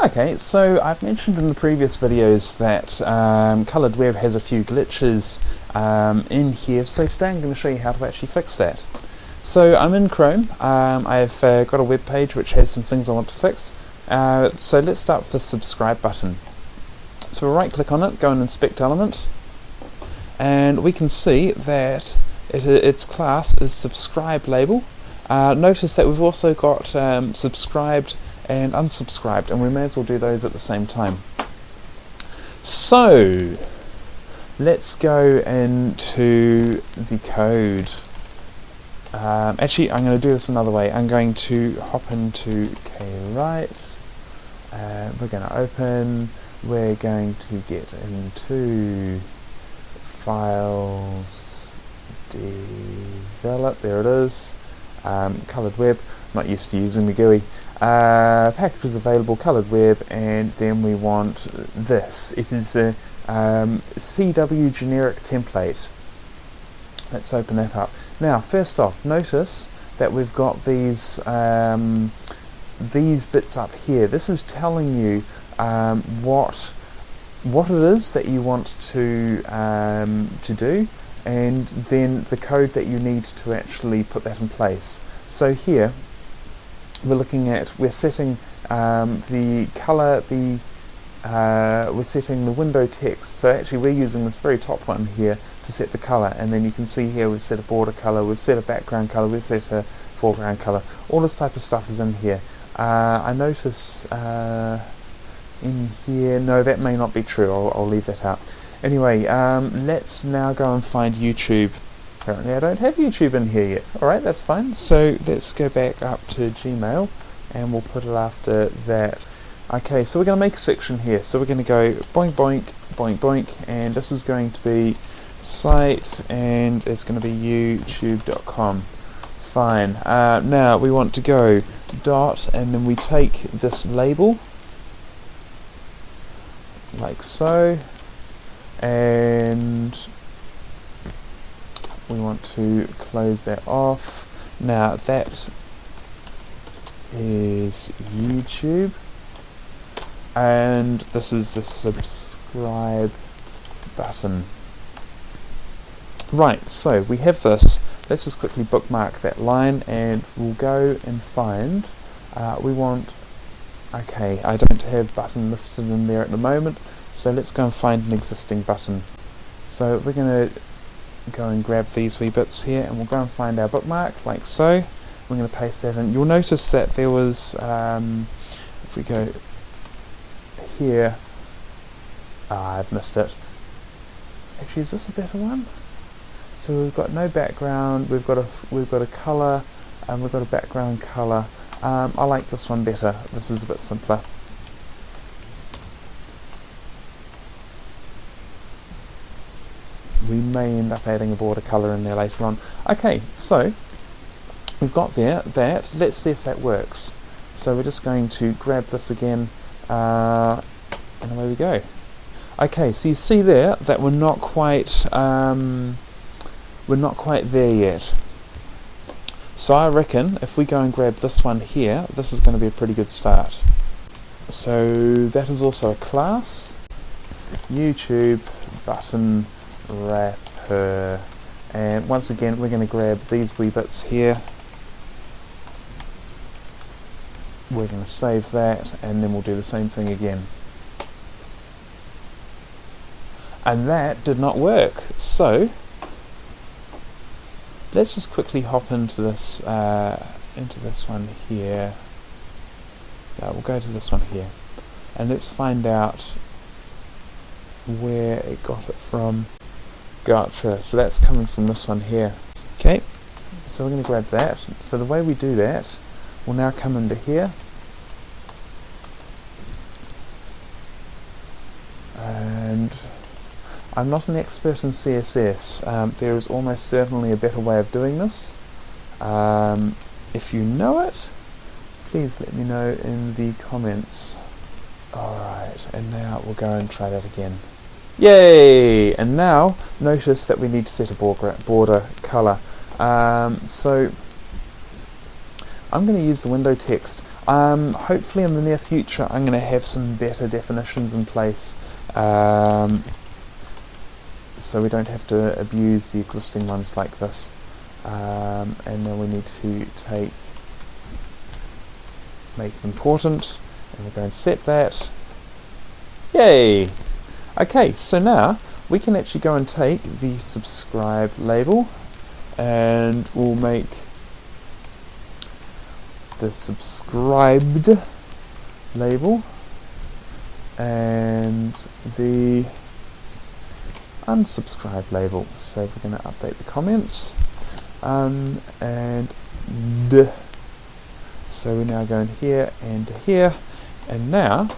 Okay, so I've mentioned in the previous videos that um, Coloured Web has a few glitches um, in here, so today I'm going to show you how to actually fix that. So I'm in Chrome, um, I've uh, got a web page which has some things I want to fix. Uh, so let's start with the subscribe button. So we'll right click on it, go and inspect element, and we can see that it, its class is subscribe label. Uh, notice that we've also got um, subscribed and unsubscribed and we may as well do those at the same time. So let's go into the code. Um, actually I'm going to do this another way. I'm going to hop into kwrite. Uh, we're going to open. We're going to get into files develop. There it is. Um, coloured web. not used to using the GUI. Uh, packages available, coloured web, and then we want this. It is a um, CW generic template. Let's open that up. Now, first off, notice that we've got these um, these bits up here. This is telling you um, what what it is that you want to um, to do, and then the code that you need to actually put that in place. So here, we're looking at, we're setting um, the color, the uh, we're setting the window text. So actually we're using this very top one here to set the color and then you can see here we've set a border color, we've set a background color, we've set a foreground color. All this type of stuff is in here. Uh, I notice uh, in here, no that may not be true, I'll, I'll leave that out. Anyway, um, let's now go and find YouTube. Apparently I don't have YouTube in here yet. Alright, that's fine. So let's go back up to Gmail and we'll put it after that. Okay, so we're going to make a section here. So we're going to go boink boink, boink boink, and this is going to be site and it's going to be youtube.com. Fine. Uh, now we want to go dot and then we take this label like so and we want to close that off. Now that is YouTube and this is the subscribe button. Right, so we have this. Let's just quickly bookmark that line and we'll go and find, uh, we want, okay, I don't have button listed in there at the moment, so let's go and find an existing button. So we're going to go and grab these wee bits here and we'll go and find our bookmark like so. We're going to paste that in. You'll notice that there was um, if we go here ah, I've missed it. Actually is this a better one? So we've got no background we've got a we've got a color and we've got a background color um, I like this one better. This is a bit simpler we may end up adding a border colour in there later on. Okay, so we've got there that. Let's see if that works. So we're just going to grab this again, uh, and away we go. Okay, so you see there that we're not quite um, we're not quite there yet. So I reckon if we go and grab this one here, this is going to be a pretty good start. So that is also a class. YouTube button wrapper and once again we're going to grab these wee bits here. We're going to save that and then we'll do the same thing again. And that did not work. So let's just quickly hop into this uh, into this one here. Uh, we'll go to this one here. And let's find out where it got it from Gotcha, so that's coming from this one here. Okay, so we're going to grab that. So the way we do that, we'll now come into here. And I'm not an expert in CSS. Um, there is almost certainly a better way of doing this. Um, if you know it, please let me know in the comments. Alright, and now we'll go and try that again. Yay! And now notice that we need to set a border, border color. Um, so I'm going to use the window text. Um, hopefully in the near future I'm going to have some better definitions in place um, so we don't have to abuse the existing ones like this. Um, and then we need to take make it important and we're going to set that yay okay so now we can actually go and take the subscribe label and we'll make the subscribed label and the unsubscribe label. So we're going to update the comments. Um, and d. So we're now going here and here. And now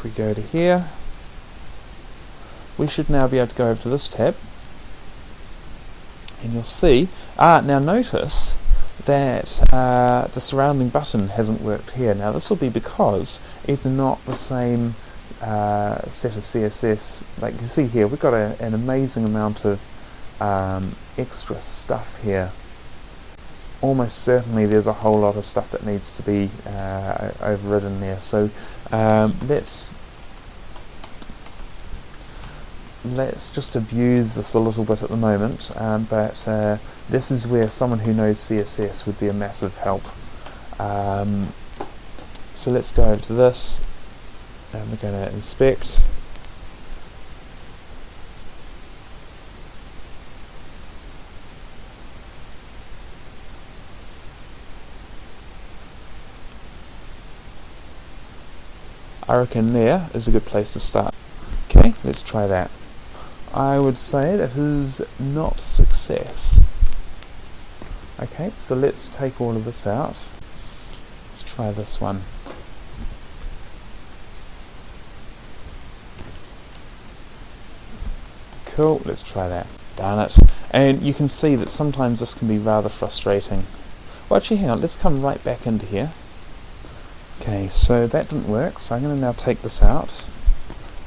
if we go to here we should now be able to go over to this tab and you'll see ah now notice that uh, the surrounding button hasn't worked here. Now this will be because it's not the same uh, set of CSS like you see here we've got a, an amazing amount of um, extra stuff here. Almost certainly there's a whole lot of stuff that needs to be uh, overridden there. So um, let's let's just abuse this a little bit at the moment um, but uh, this is where someone who knows CSS would be a massive help. Um, so let's go over to this and we're going to inspect I reckon there is a good place to start. Okay, let's try that. I would say that is not success. Okay, so let's take all of this out. Let's try this one. Cool, let's try that. Darn it. And you can see that sometimes this can be rather frustrating. Well actually hang on, let's come right back into here. Okay, so that didn't work, so I'm going to now take this out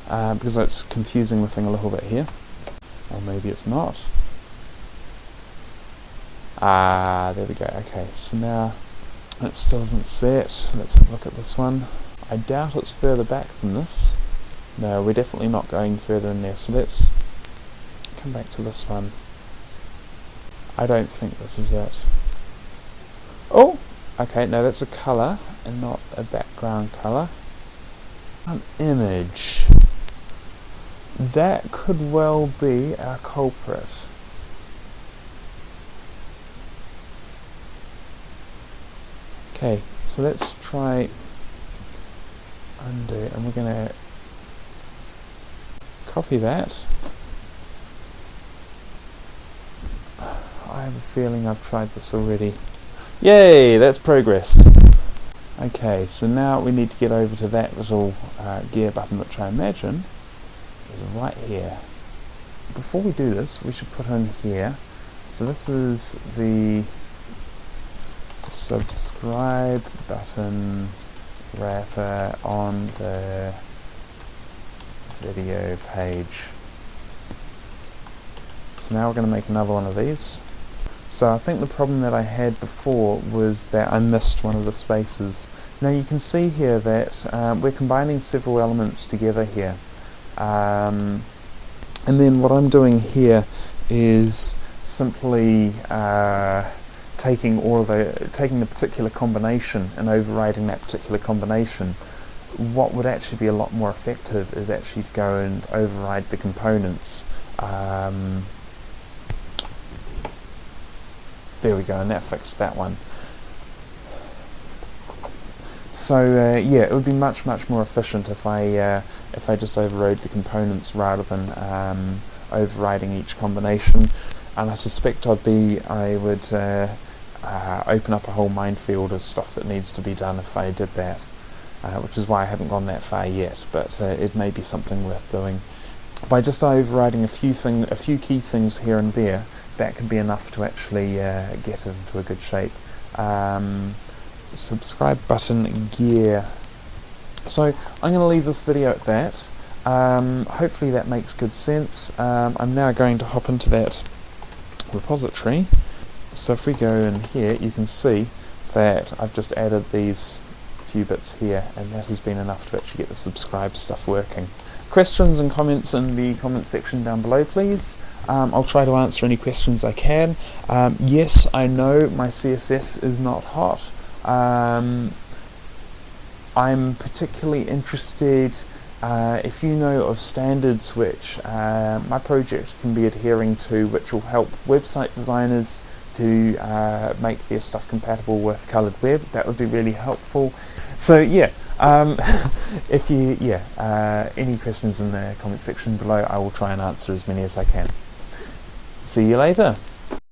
uh, because it's confusing the thing a little bit here. Or maybe it's not. Ah, there we go. Okay, so now it still doesn't set. Let's look at this one. I doubt it's further back than this. No, we're definitely not going further in there, so let's come back to this one. I don't think this is it. Oh! Okay, no, that's a colour and not a background color. An image. That could well be our culprit. Okay, so let's try undo and we're going to copy that. I have a feeling I've tried this already. Yay, that's progress. Okay, so now we need to get over to that little uh, gear button which I imagine is right here. Before we do this, we should put in here, so this is the subscribe button wrapper on the video page. So now we're going to make another one of these. So I think the problem that I had before was that I missed one of the spaces. Now you can see here that um, we're combining several elements together here. Um, and then what I'm doing here is simply uh, taking all of the taking the particular combination and overriding that particular combination. What would actually be a lot more effective is actually to go and override the components. Um, there we go, and that fixed that one. So uh, yeah, it would be much much more efficient if I uh, if I just overrode the components rather than um, overriding each combination. And I suspect I'd be I would uh, uh open up a whole minefield of stuff that needs to be done if I did that, uh, which is why I haven't gone that far yet. But uh, it may be something worth doing. By just overriding a few thing a few key things here and there, that can be enough to actually uh, get into a good shape. Um, subscribe button gear. So I'm going to leave this video at that. Um, hopefully that makes good sense. Um, I'm now going to hop into that repository. So if we go in here, you can see that I've just added these few bits here and that has been enough to actually get the subscribe stuff working. Questions and comments in the comment section down below please. Um, I'll try to answer any questions I can. Um, yes, I know my CSS is not hot. Um, I'm particularly interested uh, if you know of standards which uh, my project can be adhering to which will help website designers to uh, make their stuff compatible with colored web that would be really helpful so yeah um, if you yeah uh, any questions in the comment section below I will try and answer as many as I can see you later